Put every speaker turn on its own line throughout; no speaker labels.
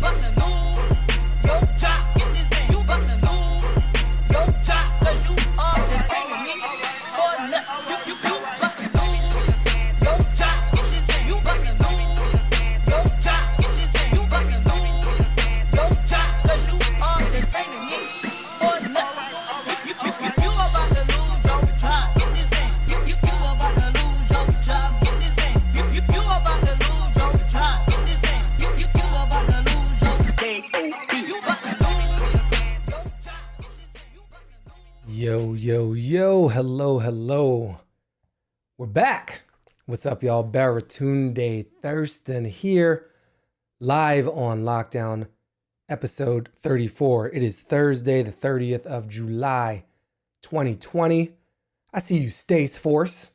Yo, hello, hello. We're back. What's up, y'all? Baratunde Thurston here, live on Lockdown, episode 34. It is Thursday, the 30th of July, 2020. I see you, Stace Force.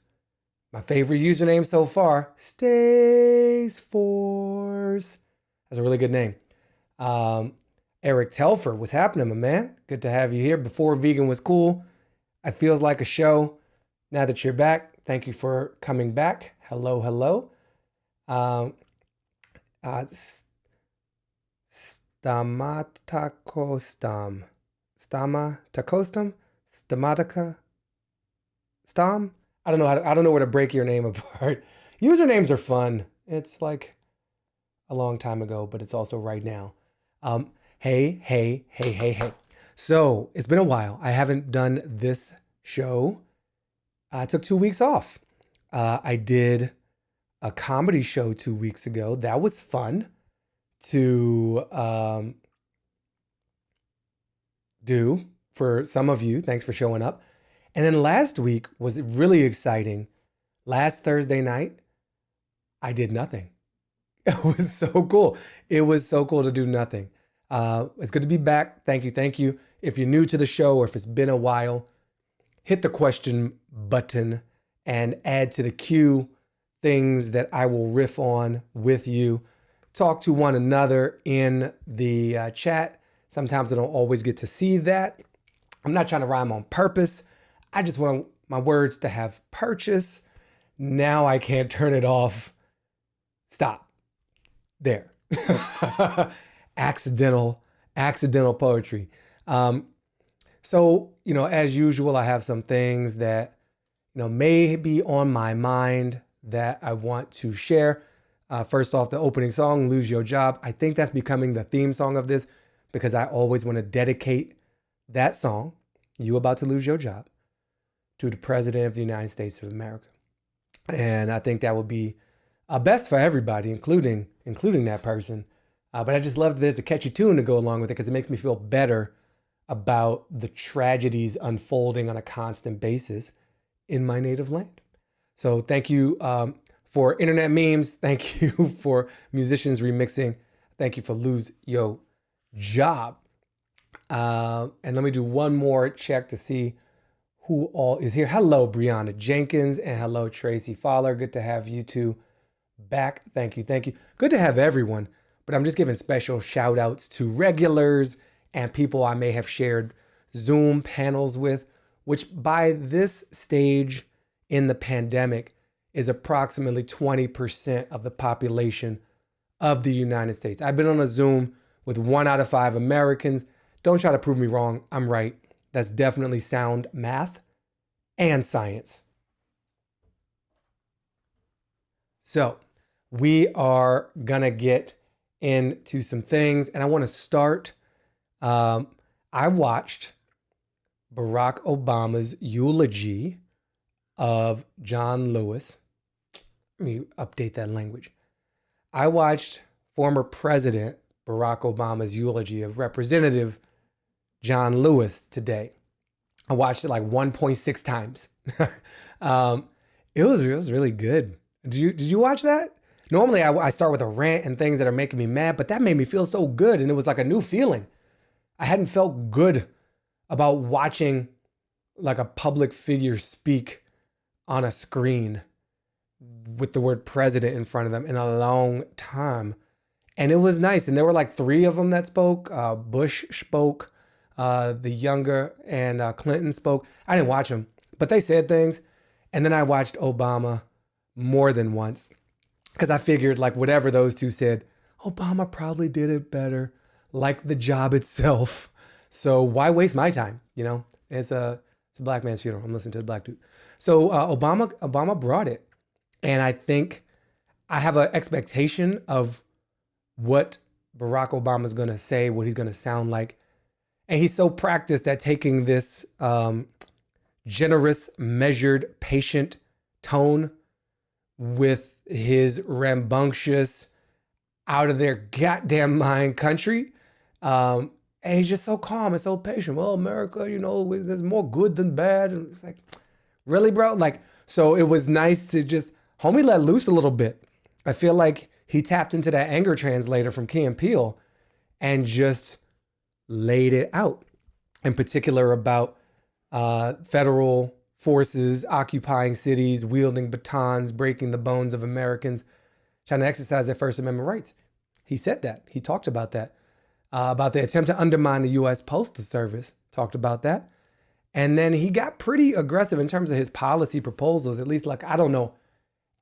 My favorite username so far, Stace Force. That's a really good name. Um, Eric Telfer, what's happening, my man? Good to have you here. Before vegan was cool, it feels like a show. Now that you're back, thank you for coming back. Hello, hello. Um, uh, stamatacostam, stamatacostam, stamatica, stam. I don't know how to, I don't know where to break your name apart. Usernames are fun. It's like a long time ago, but it's also right now. Um, Hey, hey, hey, hey, hey. So it's been a while. I haven't done this show. I took two weeks off. Uh, I did a comedy show two weeks ago. That was fun to um, do for some of you. Thanks for showing up. And then last week was really exciting. Last Thursday night, I did nothing. It was so cool. It was so cool to do nothing. Uh, it's good to be back. Thank you. Thank you. If you're new to the show or if it's been a while, hit the question button and add to the queue things that I will riff on with you. Talk to one another in the uh, chat. Sometimes I don't always get to see that. I'm not trying to rhyme on purpose. I just want my words to have purchase. Now I can't turn it off. Stop. There. accidental, accidental poetry. Um, so, you know, as usual, I have some things that, you know, may be on my mind that I want to share. Uh, first off, the opening song, Lose Your Job. I think that's becoming the theme song of this because I always want to dedicate that song, You About to Lose Your Job, to the President of the United States of America. And I think that would be uh, best for everybody, including including that person. Uh, but I just love that there's a catchy tune to go along with it because it makes me feel better about the tragedies unfolding on a constant basis in my native land. So thank you um, for internet memes. Thank you for musicians remixing. Thank you for Lose Yo Job. Uh, and let me do one more check to see who all is here. Hello, Brianna Jenkins, and hello, Tracy Fowler. Good to have you two back. Thank you. Thank you. Good to have everyone but I'm just giving special shout outs to regulars and people I may have shared Zoom panels with, which by this stage in the pandemic is approximately 20% of the population of the United States. I've been on a Zoom with one out of five Americans. Don't try to prove me wrong. I'm right. That's definitely sound math and science. So we are going to get into some things. And I want to start. Um, I watched Barack Obama's eulogy of John Lewis. Let me update that language. I watched former President Barack Obama's eulogy of Representative John Lewis today. I watched it like 1.6 times. um, it was it was really good. Did you did you watch that? Normally, I, I start with a rant and things that are making me mad, but that made me feel so good. And it was like a new feeling. I hadn't felt good about watching like a public figure speak on a screen with the word president in front of them in a long time. And it was nice. And there were like three of them that spoke. Uh, Bush spoke, uh, the younger, and uh, Clinton spoke. I didn't watch them, but they said things. And then I watched Obama more than once because I figured like whatever those two said, Obama probably did it better, like the job itself. So why waste my time? You know, it's a it's a black man's funeral. I'm listening to the black dude. So uh, Obama Obama brought it, and I think I have an expectation of what Barack Obama is going to say, what he's going to sound like, and he's so practiced at taking this um, generous, measured, patient tone with his rambunctious, out of their goddamn mind country. Um, and he's just so calm and so patient. Well, America, you know, there's more good than bad. And it's like, really, bro? Like, so it was nice to just, homie let loose a little bit. I feel like he tapped into that anger translator from Key and and just laid it out. In particular, about uh, federal forces occupying cities, wielding batons, breaking the bones of Americans, trying to exercise their First Amendment rights. He said that. He talked about that. Uh, about the attempt to undermine the U.S. Postal Service. Talked about that. And then he got pretty aggressive in terms of his policy proposals, at least like, I don't know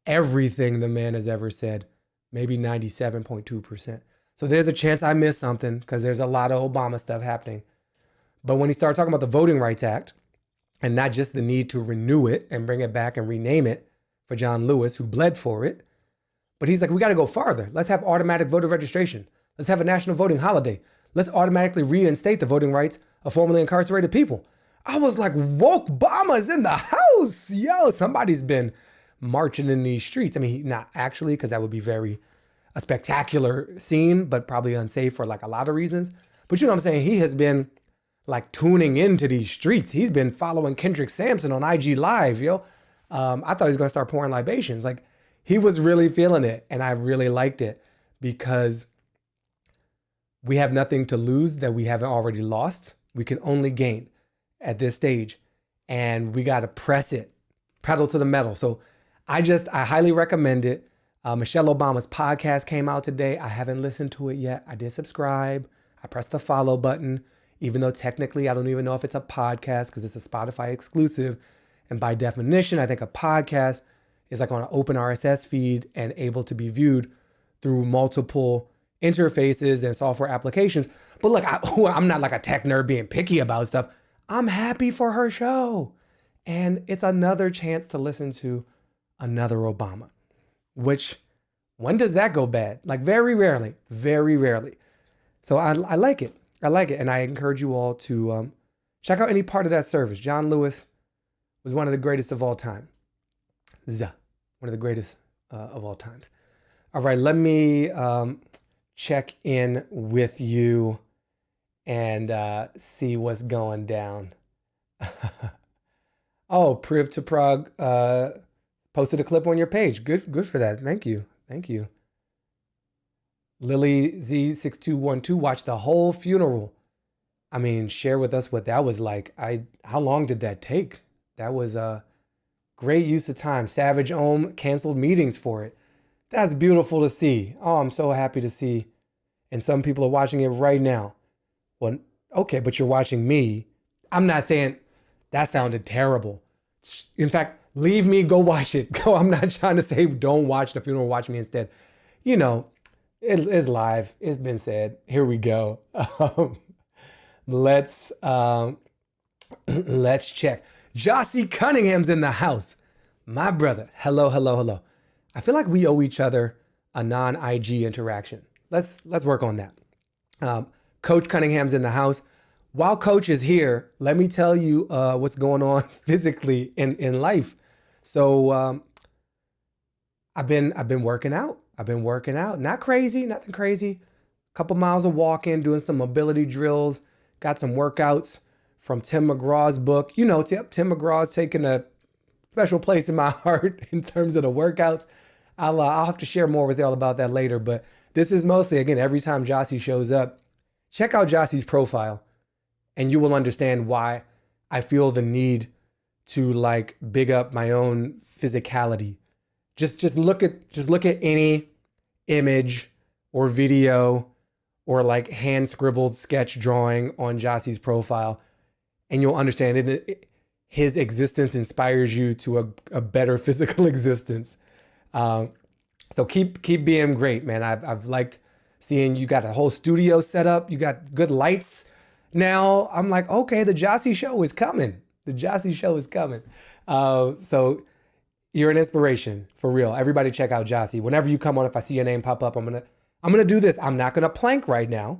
everything the man has ever said, maybe 97.2%. So there's a chance I missed something because there's a lot of Obama stuff happening. But when he started talking about the Voting Rights Act and not just the need to renew it and bring it back and rename it for John Lewis, who bled for it, but he's like, we got to go farther. Let's have automatic voter registration. Let's have a national voting holiday. Let's automatically reinstate the voting rights of formerly incarcerated people. I was like, woke Obama's in the house. Yo, somebody's been marching in these streets. I mean, not actually, because that would be very a spectacular scene, but probably unsafe for like a lot of reasons. But you know what I'm saying? He has been like tuning into these streets. He's been following Kendrick Sampson on IG Live, yo. Um, I thought he was gonna start pouring libations. Like he was really feeling it, and I really liked it because we have nothing to lose that we haven't already lost. We can only gain at this stage, and we got to press it, pedal to the metal. So I just I highly recommend it. Uh, Michelle Obama's podcast came out today. I haven't listened to it yet. I did subscribe. I pressed the follow button, even though technically I don't even know if it's a podcast because it's a Spotify exclusive. And by definition, I think a podcast is like on an open RSS feed and able to be viewed through multiple interfaces and software applications. But look, I, I'm not like a tech nerd being picky about stuff. I'm happy for her show. And it's another chance to listen to another Obama, which when does that go bad? Like very rarely, very rarely. So I, I like it. I like it. And I encourage you all to um, check out any part of that service. John Lewis was one of the greatest of all time. one of the greatest uh, of all times. All right, let me um, check in with you and uh, see what's going down. oh, Priv to Prague uh, posted a clip on your page. Good, good for that. Thank you. Thank you. Lily Z6212 watched the whole funeral. I mean, share with us what that was like. I how long did that take? That was a great use of time. Savage Ohm canceled meetings for it. That's beautiful to see. Oh, I'm so happy to see. And some people are watching it right now. Well, okay, but you're watching me. I'm not saying that sounded terrible. In fact, leave me, go watch it. Go. I'm not trying to say don't watch the funeral, watch me instead. You know, it, it's live. It's been said. Here we go. Um, let's um, let's check. Jossie Cunningham's in the house. My brother. Hello, hello, hello. I feel like we owe each other a non-IG interaction. Let's let's work on that. Um, Coach Cunningham's in the house. While Coach is here, let me tell you uh, what's going on physically in in life. So um, I've been I've been working out. I've been working out. Not crazy, nothing crazy. A couple miles of walking, doing some mobility drills. Got some workouts from Tim McGraw's book. You know, Tim, Tim McGraw's taking a special place in my heart in terms of the workouts. I'll, uh, I'll have to share more with y'all about that later. But this is mostly, again, every time Jossie shows up, check out Jossie's profile and you will understand why I feel the need to like big up my own physicality. Just just look at just look at any image or video or like hand scribbled sketch drawing on Jossie's profile and you'll understand it, his existence inspires you to a, a better physical existence. Um, so keep keep being great, man. I've I've liked seeing you got a whole studio set up, you got good lights. Now I'm like, okay, the Jossie show is coming. The Jossie show is coming. Uh, so you're an inspiration for real. Everybody check out Jossie. Whenever you come on, if I see your name pop up, I'm gonna I'm gonna do this. I'm not gonna plank right now.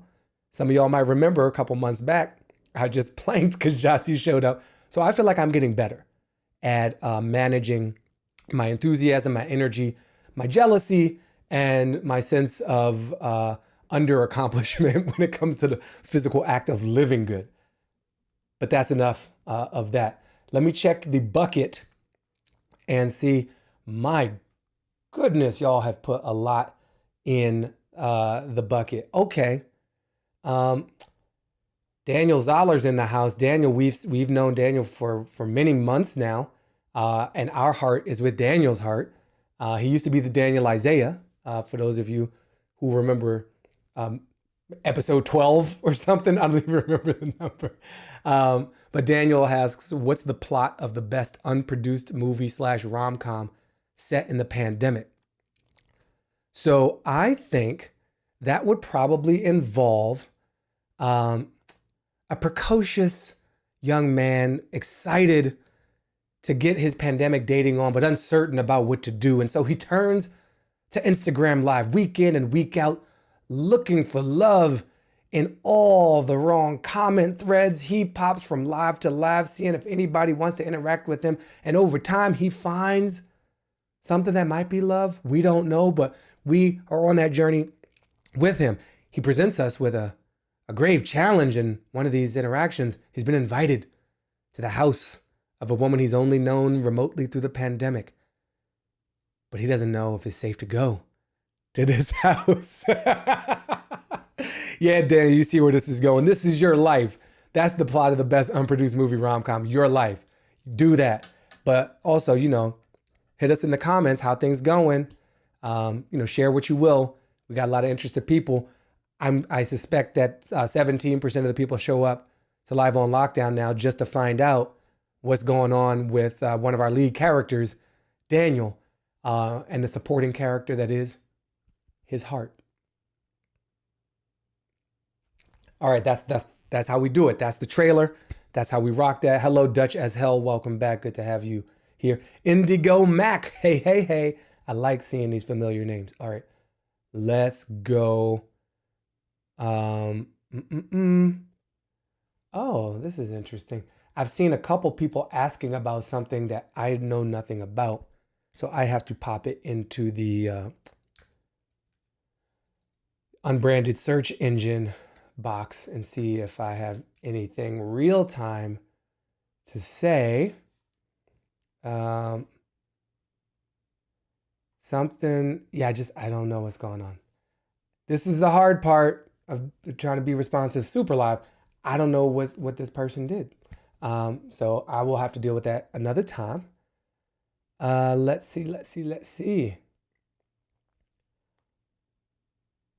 Some of y'all might remember a couple months back, I just planked because Jossie showed up. So I feel like I'm getting better at uh, managing my enthusiasm, my energy, my jealousy, and my sense of uh, under accomplishment when it comes to the physical act of living good. But that's enough uh, of that. Let me check the bucket and see, my goodness, y'all have put a lot in uh, the bucket. Okay. Um, Daniel Zoller's in the house. Daniel, we've we've known Daniel for for many months now, uh, and our heart is with Daniel's heart. Uh, he used to be the Daniel Isaiah. Uh, for those of you who remember um, episode 12 or something, I don't even remember the number. Um, but Daniel asks, "What's the plot of the best unproduced movie slash rom com set in the pandemic?" So I think that would probably involve. Um, a precocious young man excited to get his pandemic dating on, but uncertain about what to do. And so he turns to Instagram Live week in and week out, looking for love in all the wrong comment threads. He pops from live to live, seeing if anybody wants to interact with him. And over time, he finds something that might be love. We don't know, but we are on that journey with him. He presents us with a a grave challenge in one of these interactions. He's been invited to the house of a woman he's only known remotely through the pandemic. But he doesn't know if it's safe to go to this house. Yeah, Dan, you see where this is going. This is your life. That's the plot of the best unproduced movie rom com. Your life. Do that. But also, you know, hit us in the comments how things going. Um, you know, share what you will. We got a lot of interested people. I'm, I suspect that uh, 17% of the people show up to Live on Lockdown now just to find out what's going on with uh, one of our lead characters, Daniel, uh, and the supporting character that is his heart. All right, that's that's that's how we do it. That's the trailer. That's how we rock that. Hello, Dutch as hell. Welcome back. Good to have you here. Indigo Mac. Hey, hey, hey. I like seeing these familiar names. All right, let's go um, mm-mm-mm. Oh, this is interesting. I've seen a couple people asking about something that I know nothing about. So I have to pop it into the uh, unbranded search engine box and see if I have anything real time to say. Um, something, yeah, just, I don't know what's going on. This is the hard part of trying to be responsive super live. I don't know what, what this person did. Um, so I will have to deal with that another time. Uh, let's see, let's see, let's see.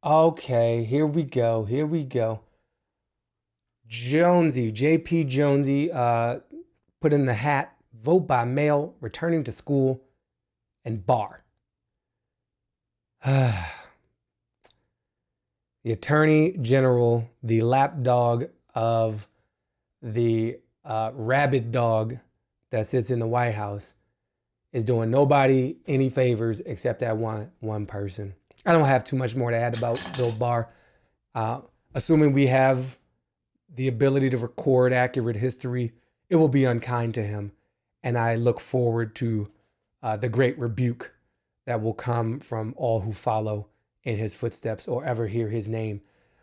Okay, here we go, here we go. Jonesy, JP Jonesy, uh, put in the hat, vote by mail, returning to school, and bar. the attorney general, the lapdog of the uh, rabid dog that sits in the White House, is doing nobody any favors except that one one person. I don't have too much more to add about Bill Barr. Uh, assuming we have the ability to record accurate history, it will be unkind to him. And I look forward to uh, the great rebuke that will come from all who follow in his footsteps or ever hear his name.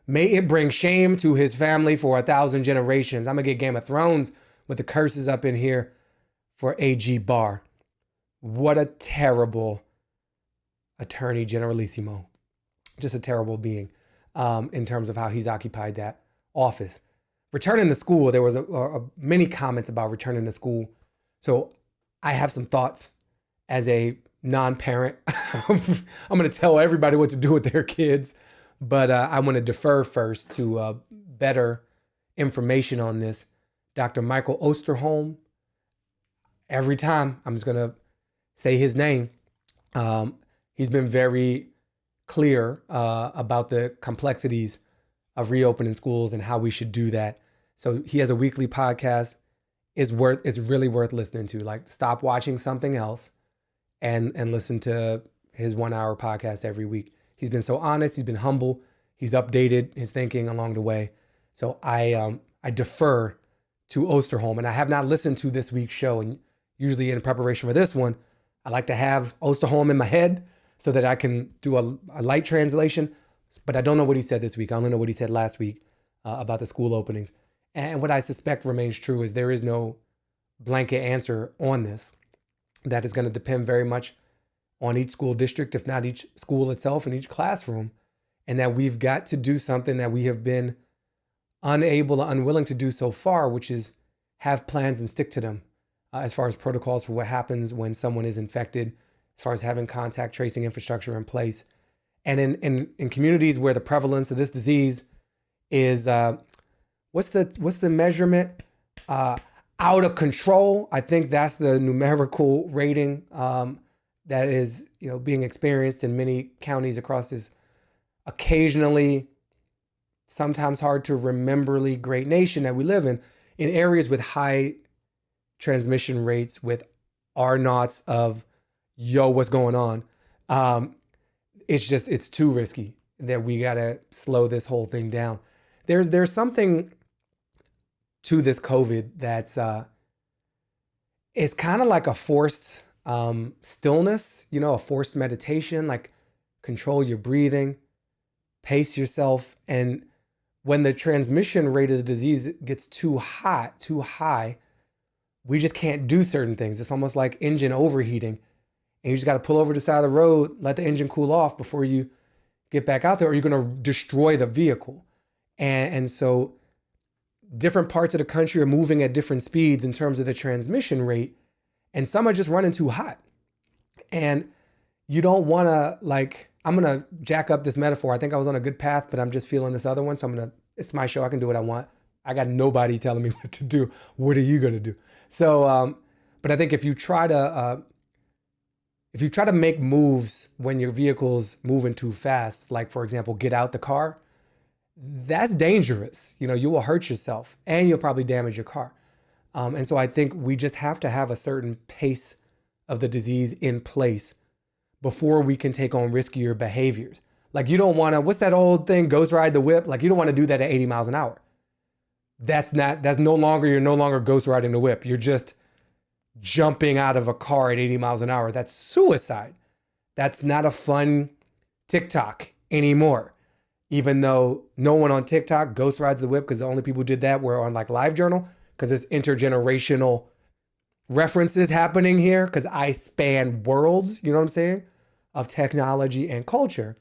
May it bring shame to his family for a thousand generations. I'm gonna get Game of Thrones with the curses up in here for AG Barr. What a terrible attorney generalissimo. Just a terrible being um, in terms of how he's occupied that office. Returning to school, there was a, a, many comments about returning to school. So I have some thoughts as a non-parent. I'm going to tell everybody what to do with their kids, but uh, I want to defer first to uh, better information on this. Dr. Michael Osterholm. Every time I'm just going to say his name. Um, he's been very clear uh, about the complexities of reopening schools and how we should do that. So he has a weekly podcast. is worth it's really worth listening to. Like stop watching something else and and listen to his one hour podcast every week. He's been so honest, he's been humble, he's updated his thinking along the way. So I um I defer to Osterholm and I have not listened to this week's show and usually in preparation for this one, I like to have Osterholm in my head so that I can do a, a light translation. But I don't know what he said this week. I only know what he said last week uh, about the school openings. And what I suspect remains true is there is no blanket answer on this. That is going to depend very much on each school district, if not each school itself and each classroom. And that we've got to do something that we have been unable or unwilling to do so far, which is have plans and stick to them uh, as far as protocols for what happens when someone is infected, as far as having contact tracing infrastructure in place. And in, in, in communities where the prevalence of this disease is, uh, what's the what's the measurement? Uh, out of control. I think that's the numerical rating um, that is you know being experienced in many counties across this occasionally, sometimes hard to rememberly great nation that we live in, in areas with high transmission rates, with R naughts of yo, what's going on? Um, it's just it's too risky that we gotta slow this whole thing down. There's there's something to this COVID that's uh, it's kind of like a forced um, stillness, you know, a forced meditation, like control your breathing, pace yourself. And when the transmission rate of the disease gets too hot, too high, we just can't do certain things. It's almost like engine overheating. And you just got to pull over to the side of the road, let the engine cool off before you get back out there, or you're going to destroy the vehicle. And, and so different parts of the country are moving at different speeds in terms of the transmission rate, and some are just running too hot. And you don't want to like I'm going to jack up this metaphor. I think I was on a good path, but I'm just feeling this other one, so I'm going to it's my show. I can do what I want. I got nobody telling me what to do. What are you going to do? So um but I think if you try to uh if you try to make moves when your vehicle's moving too fast, like for example, get out the car, that's dangerous. You know, you will hurt yourself and you'll probably damage your car. Um, and so I think we just have to have a certain pace of the disease in place before we can take on riskier behaviors. Like you don't want to, what's that old thing, ghost ride the whip? Like you don't want to do that at 80 miles an hour. That's not, that's no longer, you're no longer ghost riding the whip. You're just jumping out of a car at 80 miles an hour. That's suicide. That's not a fun TikTok anymore even though no one on TikTok ghost rides the whip because the only people who did that were on like LiveJournal because it's intergenerational references happening here because I span worlds, you know what I'm saying, of technology and culture.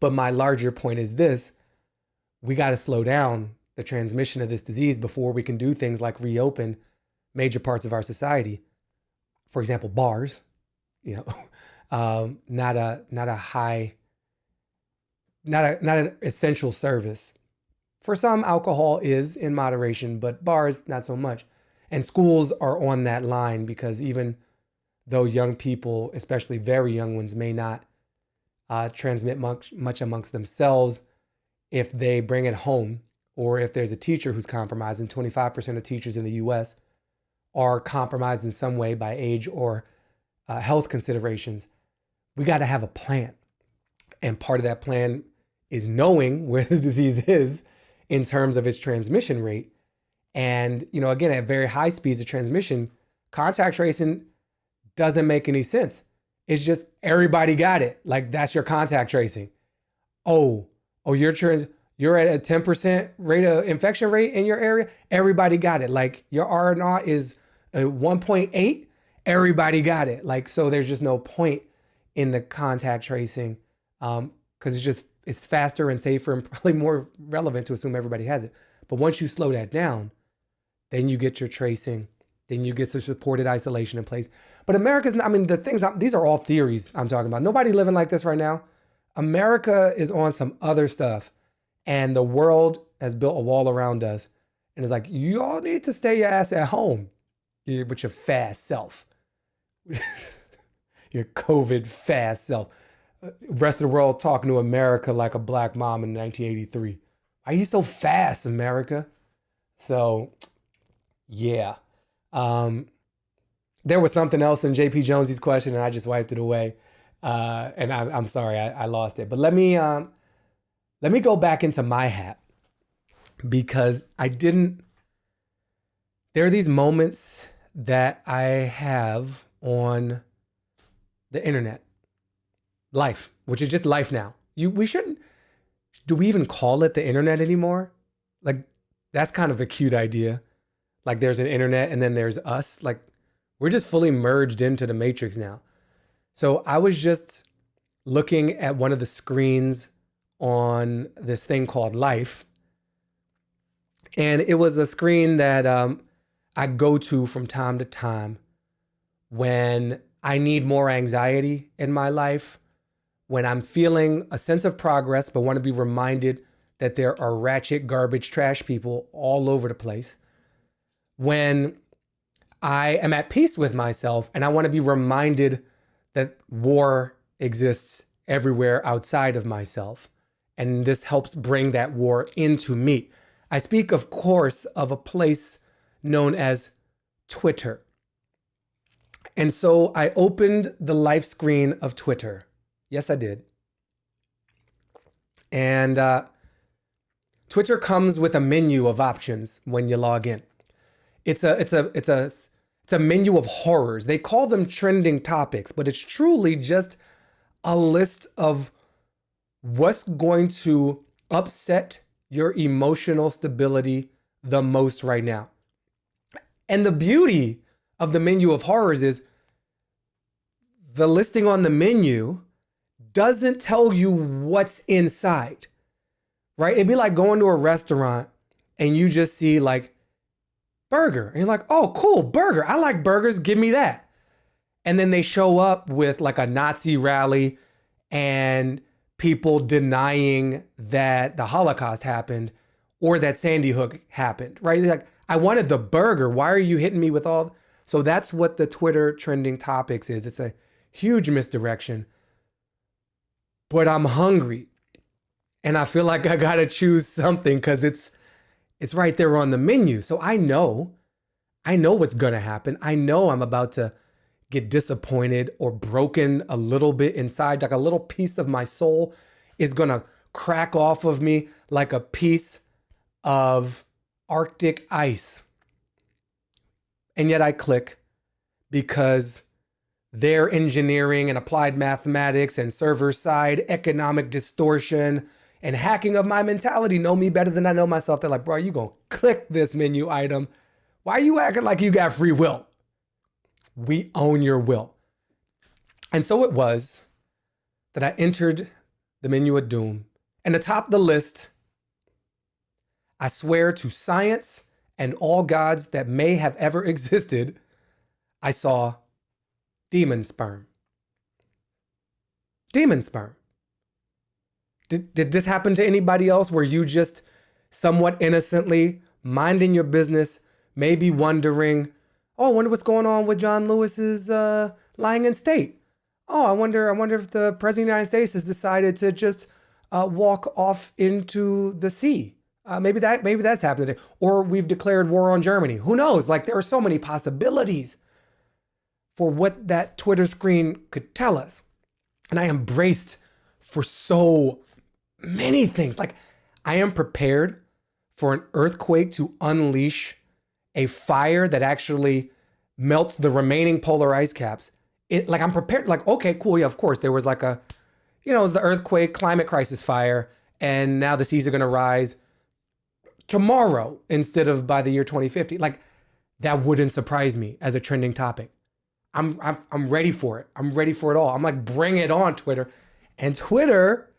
But my larger point is this we got to slow down the transmission of this disease before we can do things like reopen major parts of our society. For example, bars, you know, um, not a not a high not a not an essential service. For some, alcohol is in moderation, but bars not so much. And schools are on that line because even though young people, especially very young ones, may not uh, transmit much much amongst themselves, if they bring it home or if there's a teacher who's compromised, and 25% of teachers in the U.S. are compromised in some way by age or uh, health considerations, we got to have a plan. And part of that plan is knowing where the disease is in terms of its transmission rate. And, you know, again, at very high speeds of transmission, contact tracing doesn't make any sense. It's just everybody got it. Like that's your contact tracing. Oh, oh, you're trans you're at a 10% rate of infection rate in your area. Everybody got it. Like your R naught is a 1.8. Everybody got it. Like, so there's just no point in the contact tracing. Um, because it's just it's faster and safer and probably more relevant to assume everybody has it. But once you slow that down, then you get your tracing, then you get some supported isolation in place. But America's, I mean, the things, these are all theories I'm talking about. Nobody living like this right now. America is on some other stuff and the world has built a wall around us. And it's like, you all need to stay your ass at home with your fast self, your COVID fast self. rest of the world talking to America like a black mom in 1983. Are you so fast, America? So, yeah. Um, there was something else in JP Jonesy's question, and I just wiped it away. Uh, and I, am sorry, I, I, lost it. But let me um, let me go back into my hat because I didn't. There are these moments that I have on the internet, life, which is just life now. You we shouldn't. Do we even call it the internet anymore? Like that's kind of a cute idea. Like there's an internet and then there's us. Like we're just fully merged into the matrix now. So I was just looking at one of the screens on this thing called Life. And it was a screen that um, I go to from time to time when I need more anxiety in my life, when I'm feeling a sense of progress, but want to be reminded that there are ratchet, garbage, trash people all over the place, when I am at peace with myself and I want to be reminded that war exists everywhere outside of myself. And this helps bring that war into me. I speak, of course, of a place known as Twitter. And so I opened the live screen of Twitter. Yes, I did. And uh, Twitter comes with a menu of options when you log in. It's a it's a it's a it's a menu of horrors. They call them trending topics, but it's truly just a list of what's going to upset your emotional stability the most right now. And the beauty of the menu of horrors is the listing on the menu doesn't tell you what's inside, right? It'd be like going to a restaurant and you just see like burger. And you're like, oh, cool, burger. I like burgers. Give me that. And then they show up with like a Nazi rally and people denying that the Holocaust happened or that Sandy Hook happened, right? They're like, I wanted the burger. Why are you hitting me with all? So that's what the Twitter trending topics is. It's a huge misdirection. But I'm hungry. And I feel like I got to choose something cuz it's it's right there on the menu. So I know I know what's going to happen. I know I'm about to get disappointed or broken a little bit inside, like a little piece of my soul is going to crack off of me like a piece of Arctic ice. And yet I click because their engineering and applied mathematics and server side economic distortion and hacking of my mentality know me better than I know myself. They're like, bro, you gonna click this menu item. Why are you acting like you got free will? We own your will. And so it was that I entered the menu of doom. And atop the list I swear to science and all gods that may have ever existed, I saw demon sperm. Demon sperm. Did, did this happen to anybody else where you just somewhat innocently minding your business, maybe wondering, oh, I wonder what's going on with John Lewis's uh, lying in state. Oh, I wonder, I wonder if the president of the United States has decided to just uh, walk off into the sea uh, maybe that maybe that's happening, or we've declared war on Germany. Who knows? Like there are so many possibilities for what that Twitter screen could tell us, and I embraced for so many things. Like I am prepared for an earthquake to unleash a fire that actually melts the remaining polar ice caps. It like I'm prepared. Like okay, cool. Yeah, of course there was like a, you know, it was the earthquake, climate crisis, fire, and now the seas are going to rise tomorrow instead of by the year 2050. Like that wouldn't surprise me as a trending topic. I'm, I'm I'm ready for it. I'm ready for it all. I'm like, bring it on, Twitter. And Twitter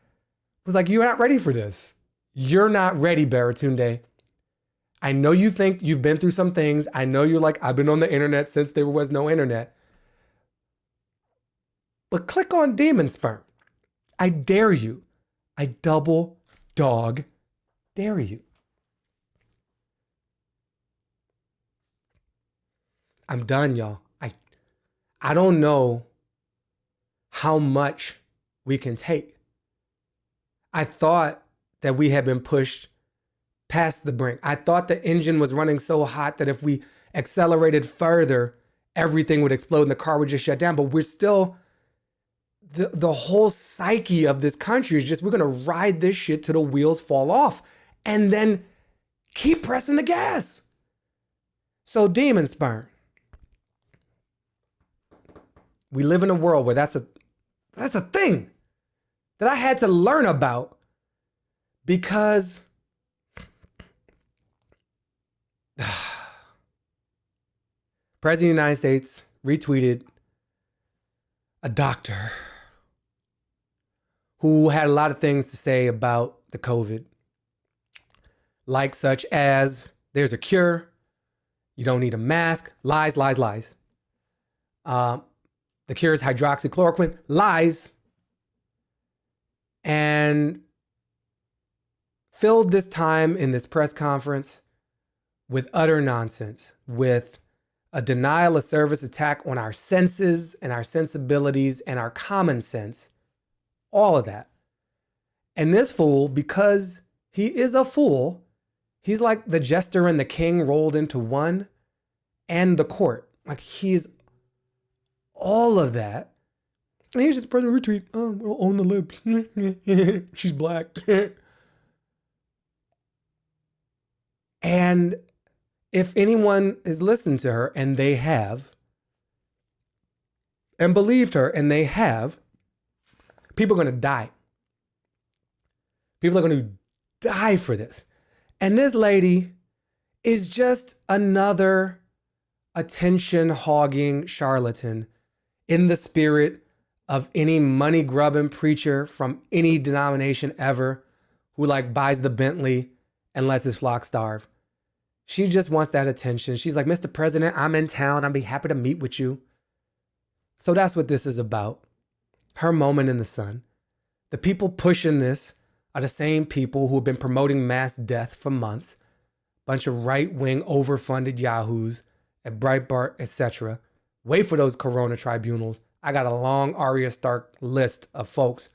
was like, you're not ready for this. You're not ready, Baratunde. I know you think you've been through some things. I know you're like, I've been on the internet since there was no internet. But click on Demon Sperm. I dare you. I double dog dare you. I'm done, y'all. I I don't know how much we can take. I thought that we had been pushed past the brink. I thought the engine was running so hot that if we accelerated further, everything would explode and the car would just shut down. But we're still, the, the whole psyche of this country is just we're gonna ride this shit till the wheels fall off and then keep pressing the gas. So, demon sperm. We live in a world where that's a that's a thing that I had to learn about because President of the United States retweeted a doctor who had a lot of things to say about the COVID, like such as there's a cure, you don't need a mask, lies, lies, lies. Um, the cure is hydroxychloroquine, lies. And filled this time in this press conference with utter nonsense, with a denial of service attack on our senses and our sensibilities and our common sense, all of that. And this fool, because he is a fool, he's like the jester and the king rolled into one and the court. Like he's all of that. And he's just president retweet. Oh, on the lips. She's black. and if anyone has listened to her, and they have, and believed her, and they have, people are going to die. People are going to die for this. And this lady is just another attention hogging charlatan in the spirit of any money grubbing preacher from any denomination ever who like buys the Bentley and lets his flock starve. She just wants that attention. She's like, Mr. President, I'm in town. I'd be happy to meet with you. So that's what this is about. Her moment in the sun. The people pushing this are the same people who have been promoting mass death for months. Bunch of right-wing overfunded yahoos at Breitbart, etc. Wait for those corona tribunals. I got a long Arya Stark list of folks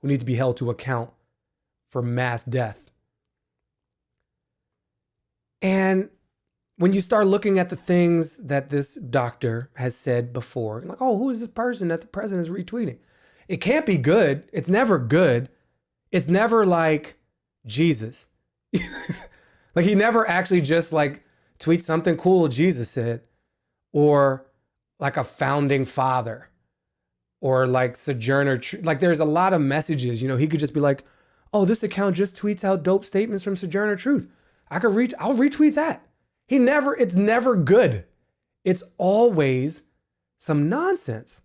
who need to be held to account for mass death. And when you start looking at the things that this doctor has said before, like, oh, who is this person that the president is retweeting? It can't be good. It's never good. It's never like Jesus. like he never actually just like tweets something cool Jesus said or like a founding father or like sojourner like there's a lot of messages you know he could just be like oh this account just tweets out dope statements from sojourner truth I could reach, I'll retweet that. He never, it's never good. It's always some nonsense.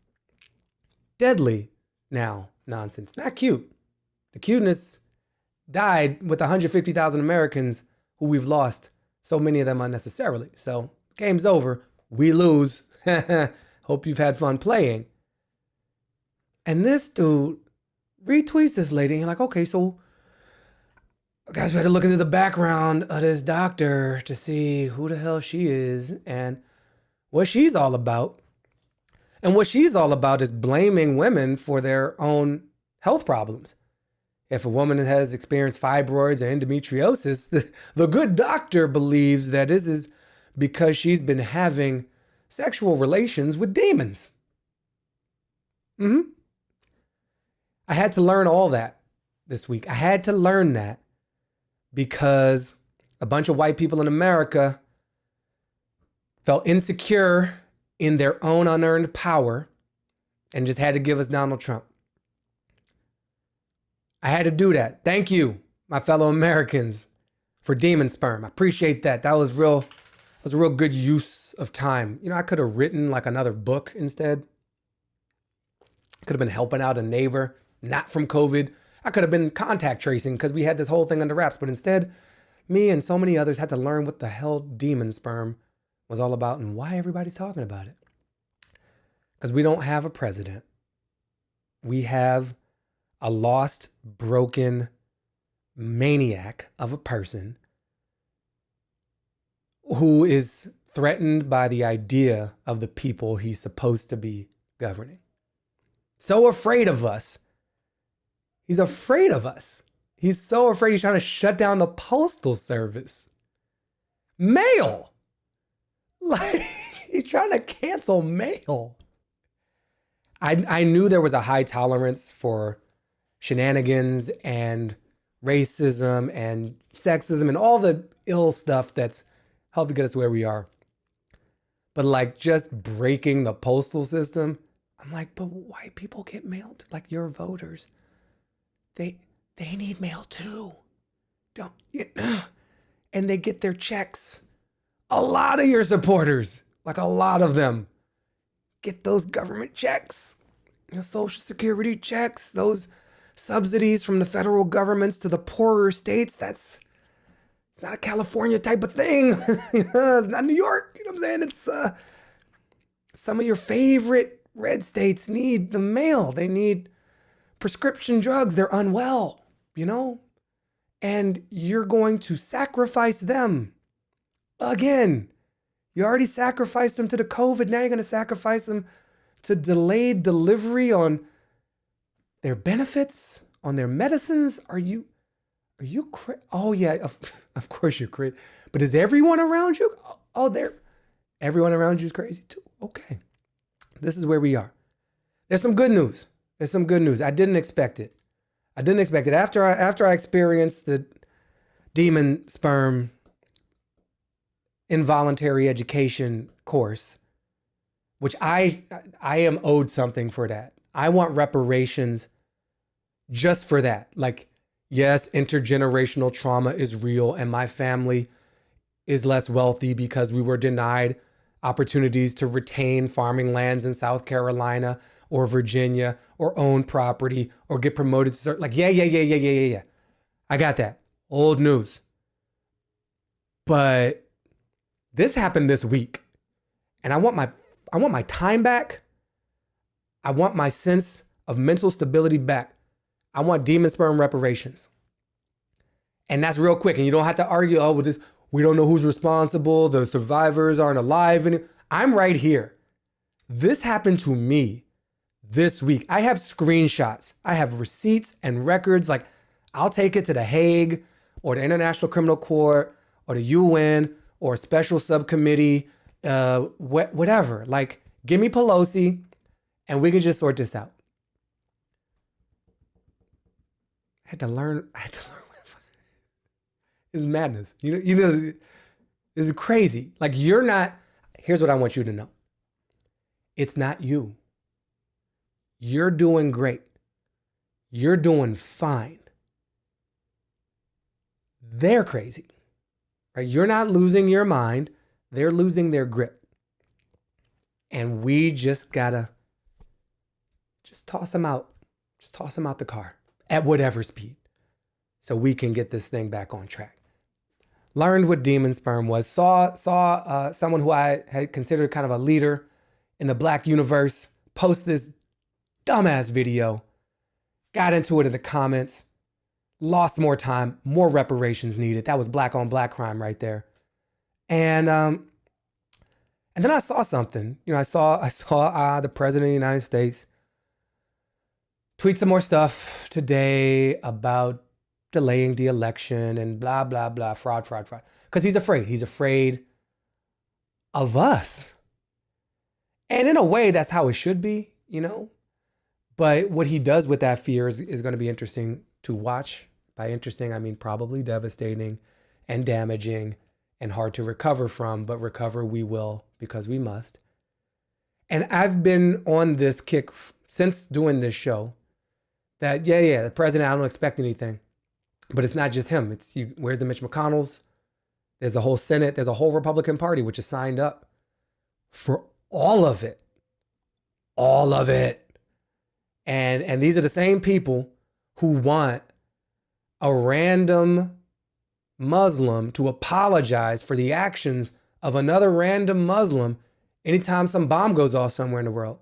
Deadly now nonsense, not cute. The cuteness died with 150,000 Americans who we've lost, so many of them unnecessarily. So game's over. We lose. Hope you've had fun playing. And this dude retweets this lady and like, okay, so guys, we had to look into the background of this doctor to see who the hell she is and what she's all about. And what she's all about is blaming women for their own health problems. If a woman has experienced fibroids or endometriosis, the, the good doctor believes that this is because she's been having sexual relations with demons. Mm-hmm. I had to learn all that this week. I had to learn that because a bunch of white people in America felt insecure in their own unearned power and just had to give us Donald Trump. I had to do that. Thank you, my fellow Americans, for demon sperm. I appreciate that. That was real. Was a real good use of time. You know, I could have written like another book instead. Could have been helping out a neighbor, not from COVID, I could have been contact tracing because we had this whole thing under wraps, but instead, me and so many others had to learn what the hell demon sperm was all about and why everybody's talking about it. Because we don't have a president. We have a lost, broken maniac of a person who is threatened by the idea of the people he's supposed to be governing. So afraid of us He's afraid of us. He's so afraid he's trying to shut down the postal service. Mail. Like he's trying to cancel mail. I I knew there was a high tolerance for shenanigans and racism and sexism and all the ill stuff that's helped get us where we are. But like just breaking the postal system, I'm like, but white people get mailed like your voters. They they need mail too. Don't and they get their checks. A lot of your supporters, like a lot of them, get those government checks, the social security checks, those subsidies from the federal governments to the poorer states. That's it's not a California type of thing. it's not New York. You know what I'm saying? It's uh, some of your favorite red states need the mail. They need prescription drugs. They're unwell, you know? And you're going to sacrifice them again. You already sacrificed them to the COVID. Now you're going to sacrifice them to delayed delivery on their benefits, on their medicines. Are you, are you crazy? Oh yeah, of, of course you're crazy. But is everyone around you? Oh, oh, they're, everyone around you is crazy too. Okay. This is where we are. There's some good news. There's some good news. I didn't expect it. I didn't expect it. After I after I experienced the demon sperm involuntary education course, which I I am owed something for that. I want reparations just for that. Like, yes, intergenerational trauma is real, and my family is less wealthy because we were denied opportunities to retain farming lands in South Carolina or Virginia or own property or get promoted to start like yeah yeah yeah yeah yeah yeah yeah. I got that. Old news. But this happened this week. And I want my I want my time back. I want my sense of mental stability back. I want demon sperm reparations. And that's real quick. And you don't have to argue, oh, with this, we don't know who's responsible. The survivors aren't alive. And I'm right here. This happened to me this week. I have screenshots. I have receipts and records. Like, I'll take it to the Hague or the International Criminal Court or the UN or a special subcommittee, uh, wh- whatever. Like, give me Pelosi and we can just sort this out. I had to learn. I had to learn. it's madness. You know, you know, this is crazy. Like you're not. Here's what I want you to know. It's not you. You're doing great. You're doing fine. They're crazy. Right? You're not losing your mind. They're losing their grip. And we just gotta just toss them out. Just toss them out the car at whatever speed so we can get this thing back on track. Learned what demon sperm was, saw, saw uh, someone who I had considered kind of a leader in the black universe post this dumbass video, got into it in the comments, lost more time, more reparations needed. That was black on black crime right there. And um, and then I saw something. You know, I saw I saw uh, the president of the United States tweet some more stuff today about delaying the election and blah, blah, blah, fraud, fraud, fraud. Because he's afraid. He's afraid of us. And in a way, that's how it should be, you know? But what he does with that fear is, is going to be interesting to watch. By interesting, I mean probably devastating and damaging and hard to recover from, but recover we will because we must. And I've been on this kick since doing this show that yeah, yeah, the president, I don't expect anything. But it's not just him. It's you where's the Mitch McConnell's? There's a whole Senate, there's a whole Republican Party which is signed up for all of it. All of it. And and these are the same people who want a random Muslim to apologize for the actions of another random Muslim anytime some bomb goes off somewhere in the world.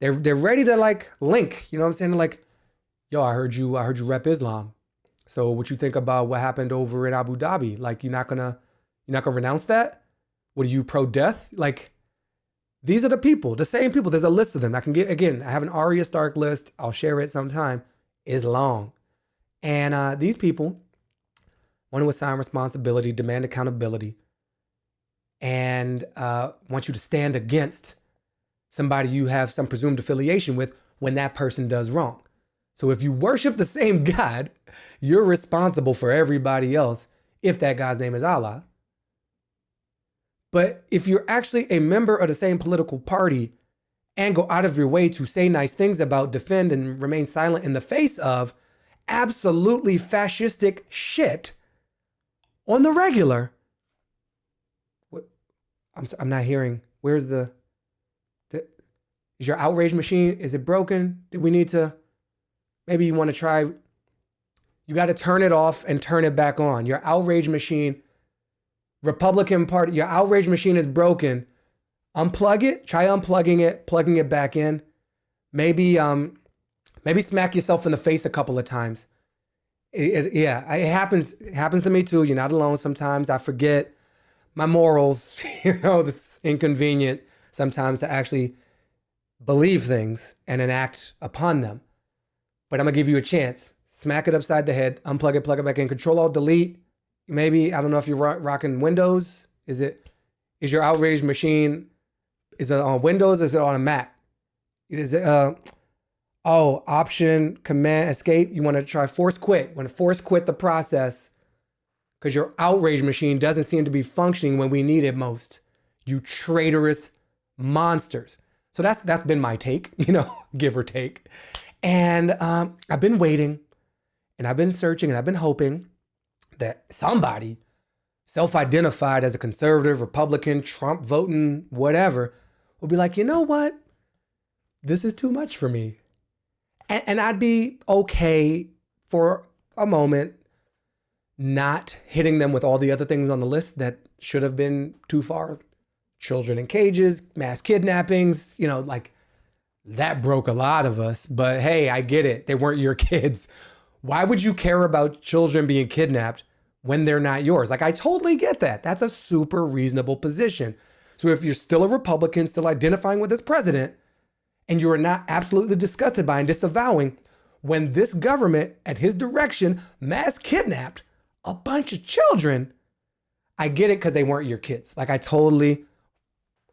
They're they're ready to like link. You know what I'm saying? Like, yo, I heard you. I heard you rep Islam. So what you think about what happened over in Abu Dhabi? Like, you're not gonna you're not gonna renounce that? What are you pro death? Like, these are the people, the same people. There's a list of them. I can get again. I have an Arya Stark list. I'll share it sometime. is long. And uh, these people want to assign responsibility, demand accountability, and uh, want you to stand against somebody you have some presumed affiliation with when that person does wrong. So if you worship the same God, you're responsible for everybody else if that God's name is Allah. But if you're actually a member of the same political party and go out of your way to say nice things about, defend, and remain silent in the face of absolutely fascistic shit on the regular, I'm, I'm not hearing. Where's the, the, is your outrage machine? Is it broken? Do we need to, maybe you want to try, you got to turn it off and turn it back on. Your outrage machine, Republican Party, your outrage machine is broken. Unplug it, try unplugging it, plugging it back in. Maybe, um, maybe smack yourself in the face a couple of times. It, it, yeah, it happens. It happens to me too. You're not alone. Sometimes I forget my morals. You know, it's inconvenient sometimes to actually believe things and enact upon them. But I'm gonna give you a chance. Smack it upside the head, unplug it, plug it back in, control alt delete. Maybe, I don't know if you're rocking Windows. Is it, is your outrage machine, is it on Windows? Is it on a Mac? Is it, uh, oh, option, command, escape. You wanna try force quit. You wanna force quit the process because your outrage machine doesn't seem to be functioning when we need it most. You traitorous monsters. So that's that's been my take, you know, give or take. And um, I've been waiting and I've been searching and I've been hoping that somebody self-identified as a conservative, Republican, Trump voting, whatever, will be like, you know what? This is too much for me. And, and I'd be okay for a moment not hitting them with all the other things on the list that should have been too far. Children in cages, mass kidnappings, you know, like that broke a lot of us. But hey, I get it. They weren't your kids. Why would you care about children being kidnapped when they're not yours? Like, I totally get that. That's a super reasonable position. So if you're still a Republican, still identifying with this president, and you are not absolutely disgusted by and disavowing when this government, at his direction, mass kidnapped a bunch of children, I get it because they weren't your kids. Like I totally,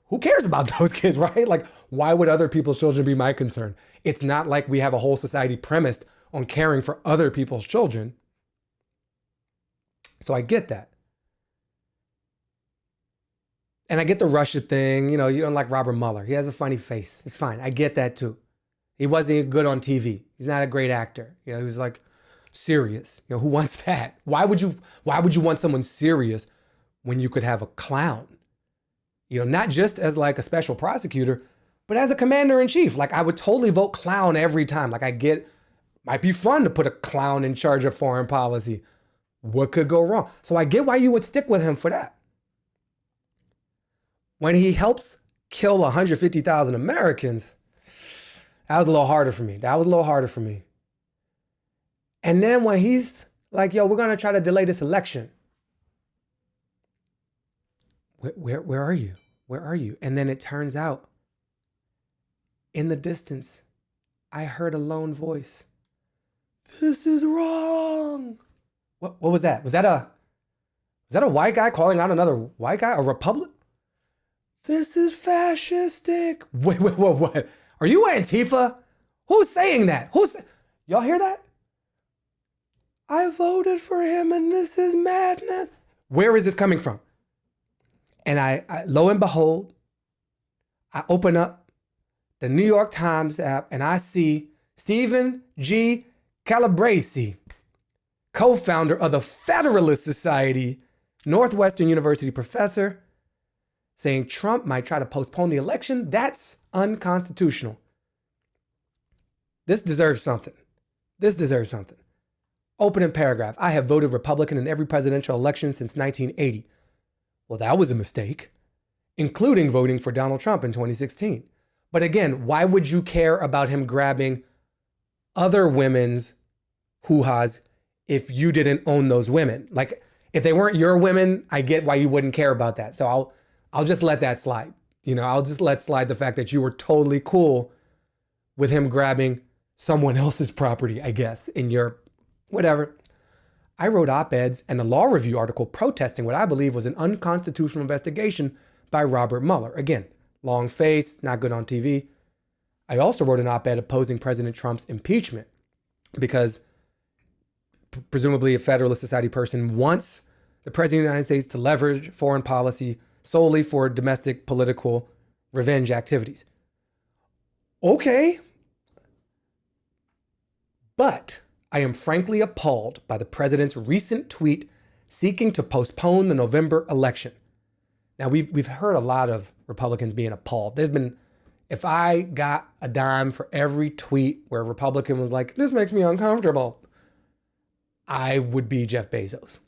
who cares about those kids, right? Like why would other people's children be my concern? It's not like we have a whole society premised on caring for other people's children. So I get that. And I get the Russia thing. You know, you don't like Robert Mueller. He has a funny face. It's fine. I get that too. He wasn't good on TV. He's not a great actor. You know, he was like serious. You know, who wants that? Why would you why would you want someone serious when you could have a clown? You know, not just as like a special prosecutor, but as a commander in chief. Like I would totally vote clown every time. Like I get might be fun to put a clown in charge of foreign policy. What could go wrong? So I get why you would stick with him for that. When he helps kill 150,000 Americans, that was a little harder for me. That was a little harder for me. And then when he's like, yo, we're going to try to delay this election. Where, where, where are you? Where are you? And then it turns out in the distance, I heard a lone voice. This is wrong. What, what was that? Was that a was that a white guy calling out another white guy? A republic? This is fascistic. Wait, wait, what, what? Are you Antifa? Who's saying that? Who's y'all hear that? I voted for him and this is madness. Where is this coming from? And I, I lo and behold, I open up the New York Times app and I see Stephen G. Calabresi, co-founder of the Federalist Society, Northwestern University professor, saying Trump might try to postpone the election. That's unconstitutional. This deserves something. This deserves something. Opening paragraph. I have voted Republican in every presidential election since 1980. Well, that was a mistake, including voting for Donald Trump in 2016. But again, why would you care about him grabbing other women's hoo-has if you didn't own those women? Like if they weren't your women, I get why you wouldn't care about that. So I'll I'll just let that slide. You know, I'll just let slide the fact that you were totally cool with him grabbing someone else's property, I guess, in your whatever. I wrote op eds and a law review article protesting what I believe was an unconstitutional investigation by Robert Mueller. Again, long face, not good on TV. I also wrote an op ed opposing President Trump's impeachment because presumably a Federalist Society person wants the President of the United States to leverage foreign policy solely for domestic political revenge activities. Okay. But I am frankly appalled by the president's recent tweet seeking to postpone the November election. Now, we've, we've heard a lot of Republicans being appalled. There's been, if I got a dime for every tweet where a Republican was like, this makes me uncomfortable, I would be Jeff Bezos.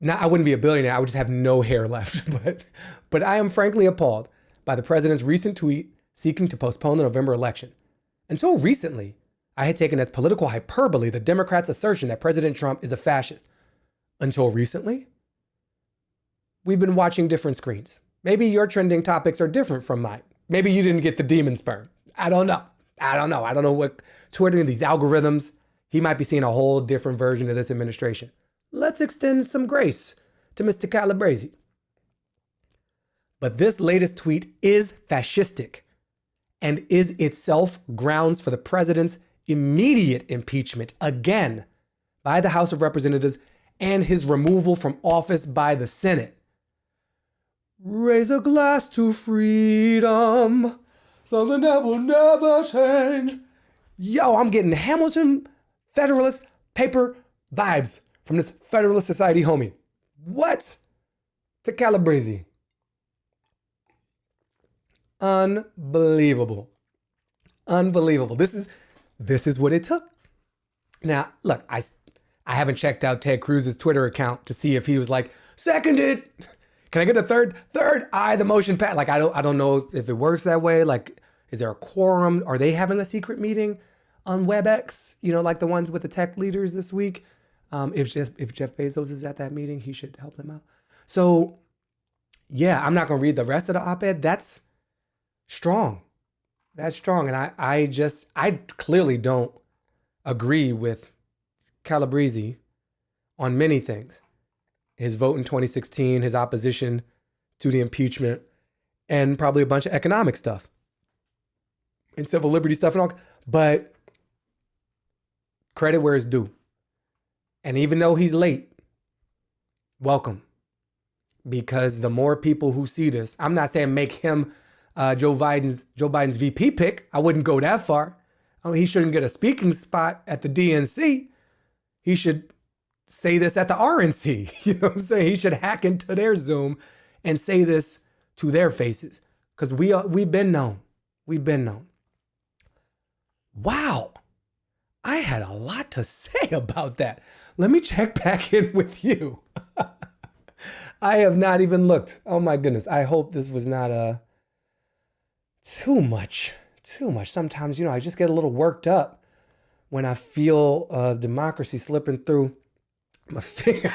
Now, I wouldn't be a billionaire. I would just have no hair left. But, but I am frankly appalled by the president's recent tweet seeking to postpone the November election. Until recently, I had taken as political hyperbole the Democrats' assertion that President Trump is a fascist. Until recently, we've been watching different screens. Maybe your trending topics are different from mine. Maybe you didn't get the demon sperm. I don't know. I don't know. I don't know what Twitter and these algorithms, he might be seeing a whole different version of this administration. Let's extend some grace to Mr. Calabresi. But this latest tweet is fascistic and is itself grounds for the president's immediate impeachment again by the House of Representatives and his removal from office by the Senate. Raise a glass to freedom, something that will never change. Yo, I'm getting Hamilton Federalist paper vibes from this Federalist Society homie. What? To Calabresi. Unbelievable. Unbelievable. This is this is what it took. Now, look, I I haven't checked out Ted Cruz's Twitter account to see if he was like, seconded. Can I get a third? Third, I the motion pat. Like I don't I don't know if it works that way. Like, is there a quorum? Are they having a secret meeting on WebEx? You know, like the ones with the tech leaders this week. Um, if Jeff, if Jeff Bezos is at that meeting, he should help them out. So, yeah, I'm not gonna read the rest of the op-ed. That's strong. That's strong. And I, I just, I clearly don't agree with Calabresi on many things. His vote in 2016, his opposition to the impeachment, and probably a bunch of economic stuff and civil liberty stuff and all. But credit where it's due. And even though he's late, welcome. Because the more people who see this, I'm not saying make him uh, Joe Biden's Joe Biden's VP pick. I wouldn't go that far. I mean, he shouldn't get a speaking spot at the DNC. He should say this at the RNC. You know what I'm saying? He should hack into their Zoom and say this to their faces because we are, we've been known. We've been known. Wow. I had a lot to say about that. Let me check back in with you. I have not even looked. Oh my goodness. I hope this was not a too much, too much. Sometimes, you know, I just get a little worked up when I feel uh, democracy slipping through my finger.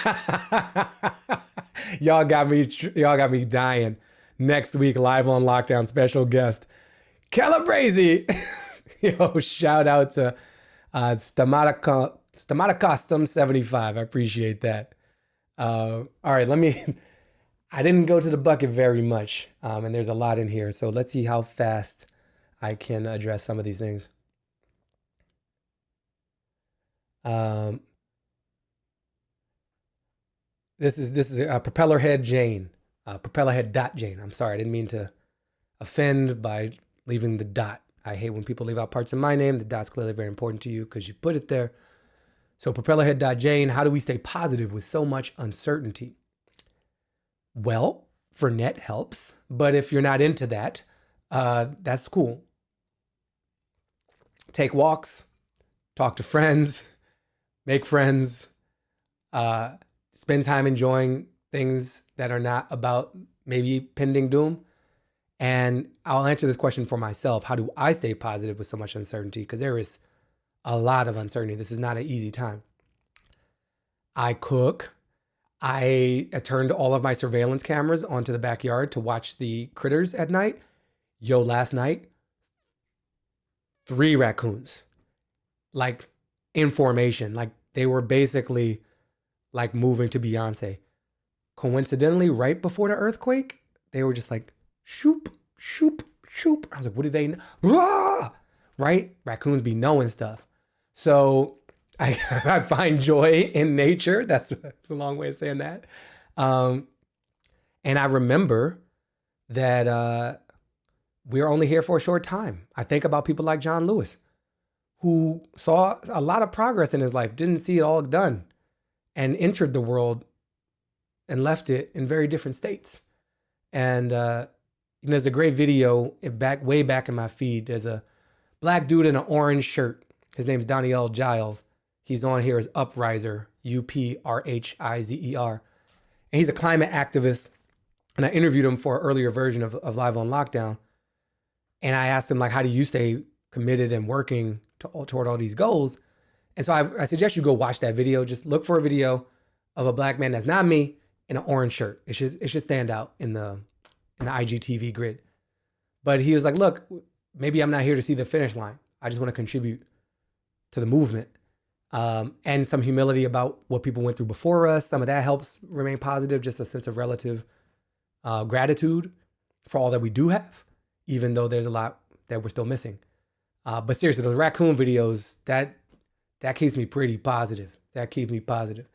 y'all got me, y'all got me dying. Next week, live on lockdown, special guest, Calabresi. Yo, shout out to uh, Stamata, Stamata Custom 75. I appreciate that. Uh, all right, let me I didn't go to the bucket very much, um, and there's a lot in here. So let's see how fast I can address some of these things. Um, this is this is a propeller head Jane, uh, propeller head dot Jane. I'm sorry, I didn't mean to offend by leaving the dot. I hate when people leave out parts of my name. The dot's clearly very important to you because you put it there. So propellerhead dot Jane. How do we stay positive with so much uncertainty? Well, Fernet helps, but if you're not into that, uh, that's cool. Take walks, talk to friends, make friends, uh, spend time enjoying things that are not about maybe pending doom. And I'll answer this question for myself. How do I stay positive with so much uncertainty? Because there is a lot of uncertainty. This is not an easy time. I cook. I uh, turned all of my surveillance cameras onto the backyard to watch the critters at night. Yo, last night, three raccoons, like in formation, like they were basically like moving to Beyonce. Coincidentally, right before the earthquake, they were just like shoop, shoop, shoop. I was like, what do they know? Right? Raccoons be knowing stuff. So I, I find joy in nature. That's a long way of saying that. Um, and I remember that uh, we're only here for a short time. I think about people like John Lewis, who saw a lot of progress in his life, didn't see it all done, and entered the world and left it in very different states. And uh, there's a great video back way back in my feed. There's a black dude in an orange shirt. His name's Daniel Giles. He's on here as Uprhizer, U P R H I Z E R. And he's a climate activist. And I interviewed him for an earlier version of, of Live on Lockdown. And I asked him, like, how do you stay committed and working to, toward all these goals? And so I, I suggest you go watch that video. Just look for a video of a black man that's not me in an orange shirt. It should it should stand out in the in the IGTV grid. But he was like, look, maybe I'm not here to see the finish line. I just want to contribute to the movement. Um, and some humility about what people went through before us. Some of that helps remain positive, just a sense of relative uh, gratitude for all that we do have, even though there's a lot that we're still missing. Uh, but seriously, those raccoon videos, that that keeps me pretty positive. That keeps me positive.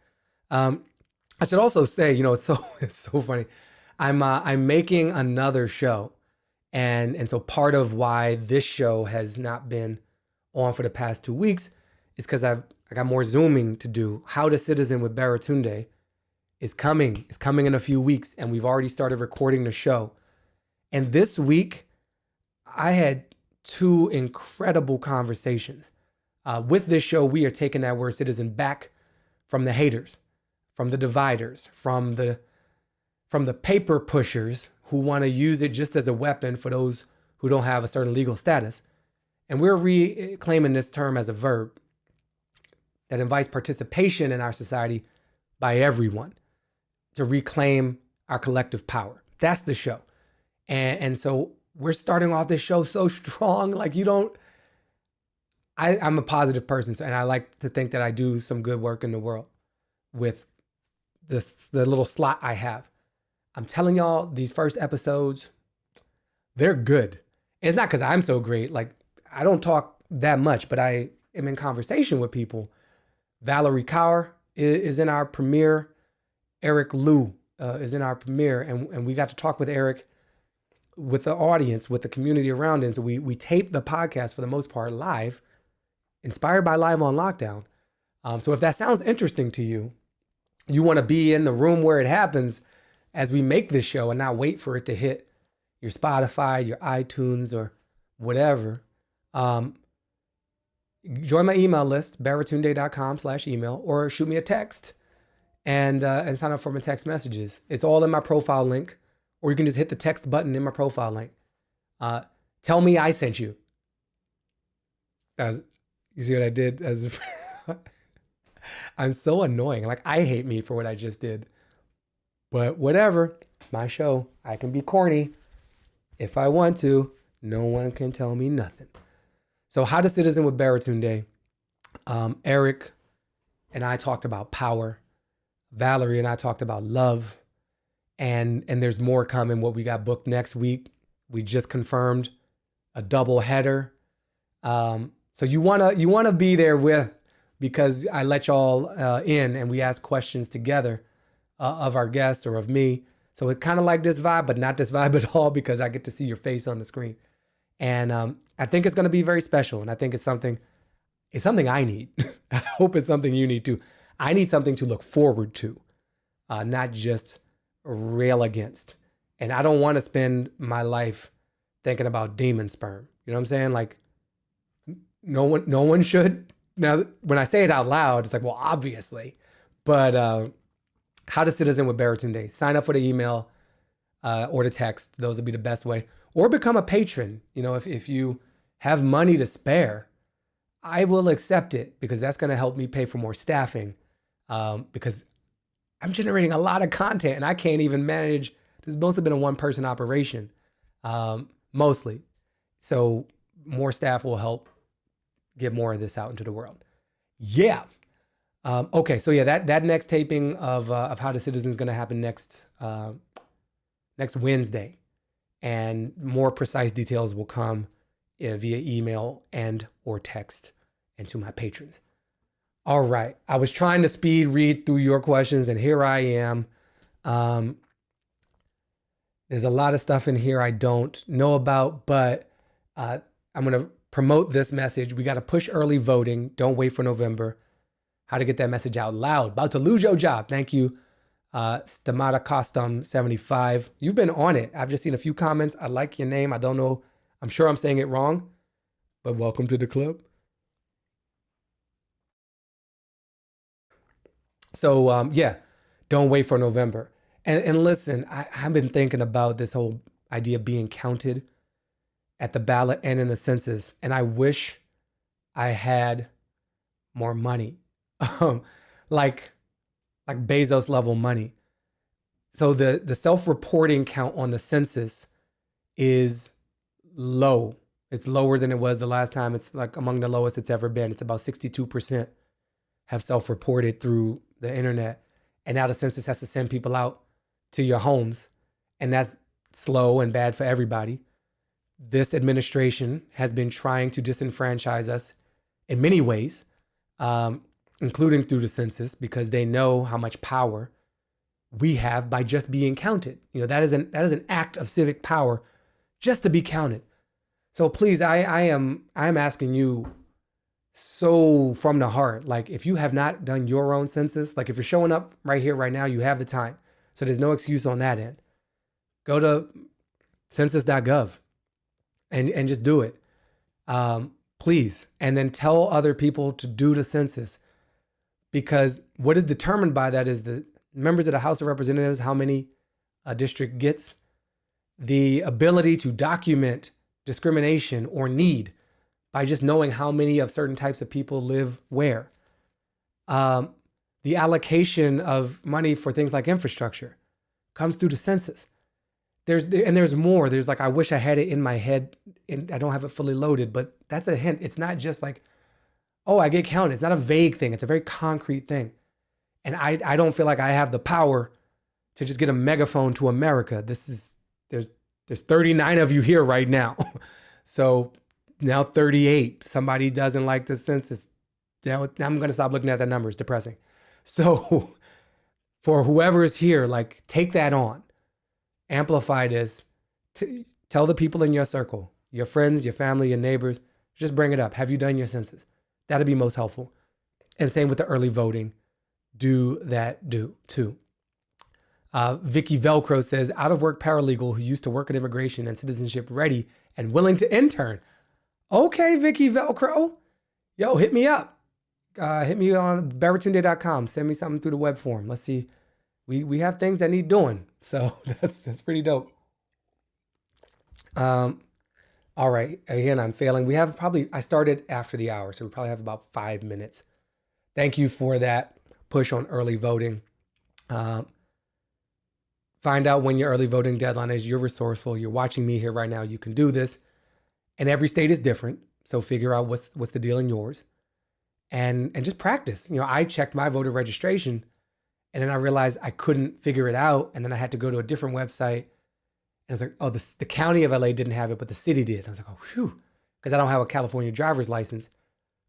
Um, I should also say, you know, it's so it's so funny. I'm uh, I'm making another show, and and so part of why this show has not been on for the past two weeks is because I've I got more zooming to do. How to Citizen with Baratunde is coming. It's coming in a few weeks, and we've already started recording the show. And this week, I had two incredible conversations. Uh, with this show, we are taking that word citizen back from the haters, from the dividers, from the from the paper pushers who want to use it just as a weapon for those who don't have a certain legal status. And we're reclaiming this term as a verb that invites participation in our society by everyone to reclaim our collective power. That's the show. And, and so we're starting off this show so strong. Like you don't, I, I'm a positive person. So, and I like to think that I do some good work in the world with this, the little slot I have. I'm telling y'all these first episodes, they're good. And it's not because I'm so great. Like I don't talk that much, but I am in conversation with people Valerie Kaur is in our premiere. Eric Liu uh, is in our premiere, and, and we got to talk with Eric, with the audience, with the community around him. So we we taped the podcast for the most part live, inspired by Live on Lockdown. Um, so if that sounds interesting to you, you want to be in the room where it happens as we make this show and not wait for it to hit your Spotify, your iTunes, or whatever. Um, join my email list, baratunde.com slash email, or shoot me a text and uh, and sign up for my text messages. It's all in my profile link, or you can just hit the text button in my profile link. Uh, tell me I sent you. As you see what I did? As I'm so annoying. Like I hate me for what I just did. But whatever, my show. I can be corny if I want to. No one can tell me nothing. So, How to Citizen with Baratunde. Um, Eric and I talked about power. Valerie and I talked about love. And and there's more coming. What we got booked next week. We just confirmed a double header. Um, so you wanna you wanna be there with because I let y'all uh, in and we ask questions together uh, of our guests or of me. So it's kind of like this vibe, but not this vibe at all because I get to see your face on the screen. And um, I think it's going to be very special. And I think it's something, it's something I need. I hope it's something you need too. I need something to look forward to, uh, not just rail against. And I don't want to spend my life thinking about demon sperm. You know what I'm saying? Like, no one, no one should. Now, when I say it out loud, it's like, well, obviously. But uh, how to citizen with Baratunde? Sign up for the email uh, or the text. Those would be the best way or become a patron. You know, if, if you have money to spare, I will accept it because that's going to help me pay for more staffing. Um, because I'm generating a lot of content and I can't even manage. This has mostly been a one person operation, um, mostly. So more staff will help get more of this out into the world. Yeah. Um, okay, so yeah, that that next taping of uh, of How the Citizen is going to happen next uh, next Wednesday, and more precise details will come uh, via email and or text, and to my patrons. All right, I was trying to speed read through your questions, and here I am. Um, there's a lot of stuff in here I don't know about, but uh, I'm to promote this message. We got to push early voting. Don't wait for November how to get that message out loud. About to lose your job. Thank you, uh, Stamata Custom 75. You've been on it. I've just seen a few comments. I like your name. I don't know. I'm sure I'm saying it wrong, but welcome to the club. So um, yeah, don't wait for November. And, and listen, I, I've been thinking about this whole idea of being counted at the ballot and in the census. And I wish I had more money um, like like Bezos level money. So the the self-reporting count on the census is low. It's lower than it was the last time. It's like among the lowest it's ever been. It's about 62% have self-reported through the internet. And now the census has to send people out to your homes. And that's slow and bad for everybody. This administration has been trying to disenfranchise us in many ways. Um, including through the census, because they know how much power we have by just being counted. You know, that is an that is an act of civic power just to be counted. So please, I, I am I am asking you so from the heart. Like if you have not done your own census, like if you're showing up right here, right now, you have the time. So there's no excuse on that end. Go to census.gov and, and just do it. Um, please. And then tell other people to do the census because what is determined by that is the members of the House of Representatives, how many a district gets, the ability to document discrimination or need by just knowing how many of certain types of people live where. Um, the allocation of money for things like infrastructure comes through the census. There's and there's more. There's like I wish I had it in my head, and I don't have it fully loaded. But that's a hint. It's not just like oh, I get counted. It's not a vague thing. It's a very concrete thing. And I, I don't feel like I have the power to just get a megaphone to America. This is, there's, there's 39 of you here right now. so now 38. Somebody doesn't like the census. Now, I'm going to stop looking at that number. It's depressing. So for whoever is here, like take that on, amplify this, T- tell the people in your circle, your friends, your family, your neighbors, just bring it up. Have you done your census? That'd be most helpful. And same with the early voting. Do that, do too. Uh, Vicky Velcro says, out of work paralegal who used to work at immigration and citizenship ready and willing to intern. Okay, Vicky Velcro. Yo, hit me up. Uh, hit me on baratunde.com. Send me something through the web form. Let's see. We we have things that need doing. So that's that's pretty dope. Um, all right, again, I'm failing. We have probably, I started after the hour, so we probably have about five minutes. Thank you for that push on early voting. Uh, find out when your early voting deadline is. You're resourceful. You're watching me here right now. You can do this. And every state is different. So figure out what's what's the deal in yours. And and just practice. You know, I checked my voter registration and then I realized I couldn't figure it out. And then I had to go to a different website and it's like, oh, the, the county of LA didn't have it, but the city did. I was like, oh, whew, because I don't have a California driver's license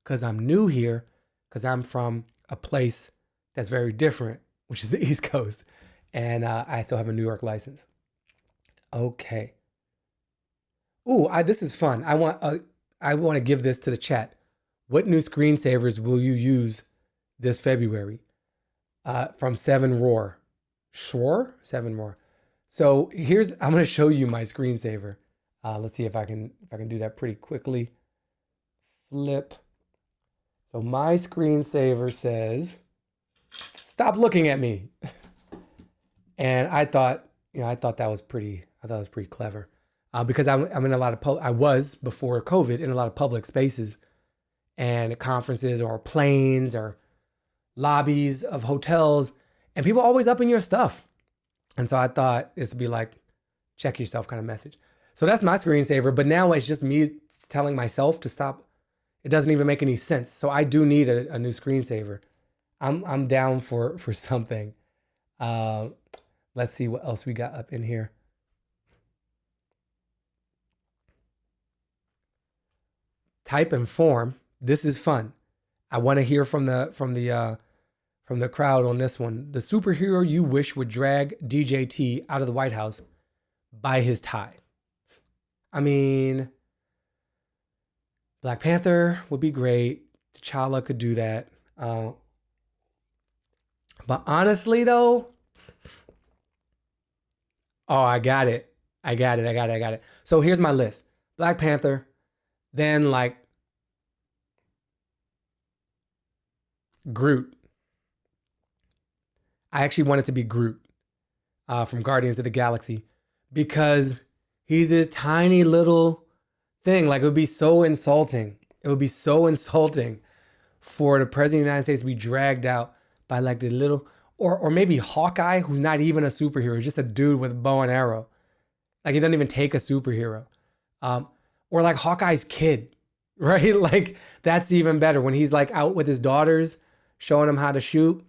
because I'm new here, because I'm from a place that's very different, which is the East Coast. And uh, I still have a New York license. Okay. Ooh, I, this is fun. I want uh, I want to give this to the chat. What new screensavers will you use this February? Uh, from Seven Roar. Sure, Seven Roar. So here's, I'm going to show you my screensaver. Uh, let's see if I can, if I can do that pretty quickly. Flip. So my screensaver says, stop looking at me. and I thought, you know, I thought that was pretty, I thought it was pretty clever. Uh, because I'm, I'm in a lot of, I was before COVID in a lot of public spaces and conferences or planes or lobbies of hotels and people always up in your stuff. And so I thought this would be like, check yourself kind of message. So that's my screensaver. But now it's just me telling myself to stop It doesn't even make any sense. So I do need a, a new screensaver. I'm I'm down for for something. Uh, let's see what else we got up in here. Type and form. This is fun. I want to hear from the from the uh, from the crowd on this one. The superhero you wish would drag DJT out of the White House by his tie. I mean, Black Panther would be great. T'Challa could do that. Uh, but honestly, though, oh, I got it. I got it. I got it. I got it. So here's my list Black Panther, then like Groot. I actually wanted to be Groot uh, from Guardians of the Galaxy because he's this tiny little thing. Like it would be so insulting. It would be so insulting for the president of the United States to be dragged out by like the little, or or maybe Hawkeye, who's not even a superhero, just a dude with a bow and arrow. Like he doesn't even take a superhero. Um, or like Hawkeye's kid, right? Like that's even better when he's like out with his daughters, showing him how to shoot.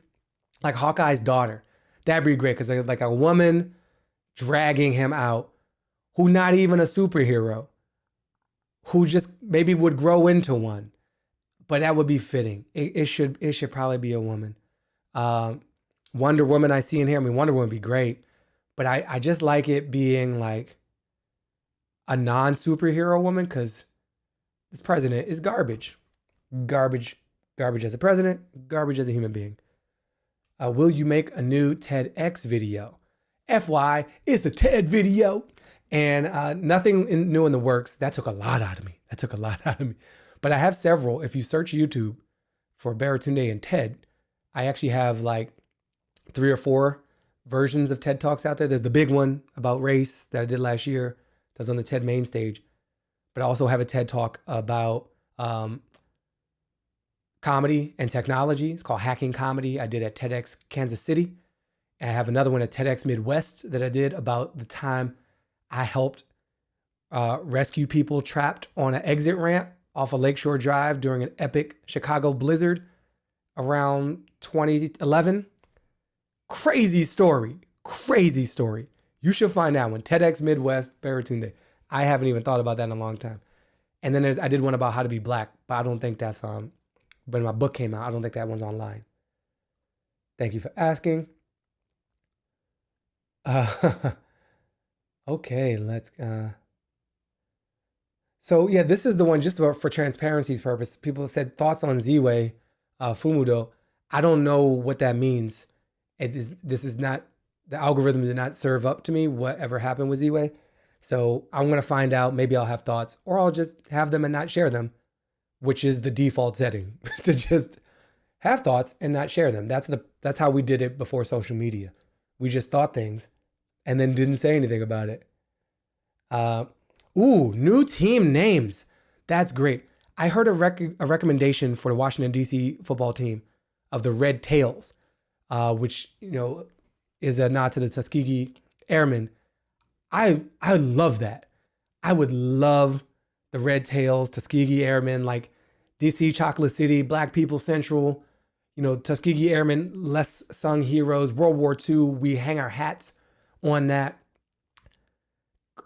Like Hawkeye's daughter, that'd be great because like a woman dragging him out, who not even a superhero, who just maybe would grow into one, but that would be fitting. It, it should it should probably be a woman. Um, Wonder Woman I see in here. I mean, Wonder Woman would be great, but I I just like it being like a non superhero woman because this president is garbage, garbage, garbage as a president, garbage as a human being. Uh, will you make a new TEDx video? FY, it's a TED video and uh, nothing in, new in the works. That took a lot out of me. That took a lot out of me. But I have several. If you search YouTube for Baratunde and TED, I actually have like three or four versions of TED Talks out there. There's the big one about race that I did last year. That's on the TED main stage. But I also have a TED Talk about um, comedy and technology. It's called Hacking Comedy. I did at TEDx Kansas City. I have another one at TEDx Midwest that I did about the time I helped uh, rescue people trapped on an exit ramp off a of Lakeshore Drive during an epic Chicago blizzard around 2011. Crazy story. Crazy story. You should find out when TEDx Midwest Baratunde. I haven't even thought about that in a long time. And then there's I did one about how to be black, but I don't think that's um. When my book came out, I don't think that one's online. Thank you for asking. Uh, Okay, let's. Uh... So yeah, this is the one just for, for transparency's purpose. People said thoughts on Ziwe uh, Fumudoh. I don't know what that means. It is. This is not the algorithm did not serve up to me whatever happened with Ziwe. So I'm gonna find out. Maybe I'll have thoughts, or I'll just have them and not share them, which is the default setting to just have thoughts and not share them. That's the that's how we did it before social media. We just thought things and then didn't say anything about it. Uh, ooh, new team names. That's great. I heard a, rec- a recommendation for the Washington D.C. football team of the Red Tails, uh, which you know is a nod to the Tuskegee Airmen. I I love that. I would love the Red Tails, Tuskegee Airmen, like DC Chocolate City, Black People Central, you know, Tuskegee Airmen, less sung heroes, World War II. We hang our hats on that.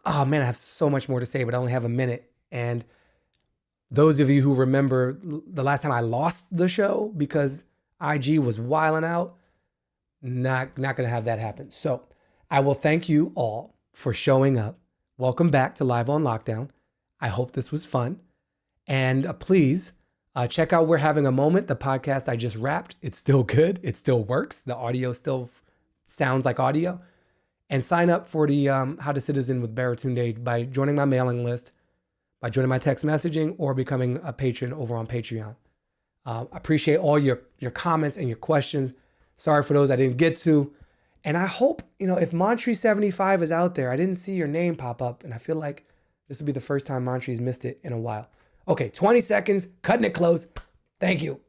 Oh man, I have so much more to say, but I only have a minute. And those of you who remember the last time I lost the show because IG was wiling out, not not gonna have that happen. So I will thank you all for showing up. Welcome back to Live on Lockdown. I hope this was fun. And uh, please uh, check out We're Having a Moment, the podcast I just wrapped. It's still good. It still works. The audio still sounds like audio and sign up for the um, How to Citizen with Baratunde by joining my mailing list, by joining my text messaging, or becoming a patron over on Patreon. Uh, I appreciate all your your comments and your questions. Sorry for those I didn't get to. And I hope, you know, if Montree75 is out there, I didn't see your name pop up, and I feel like this will be the first time Montree's missed it in a while. Okay, 20 seconds, cutting it close. Thank you.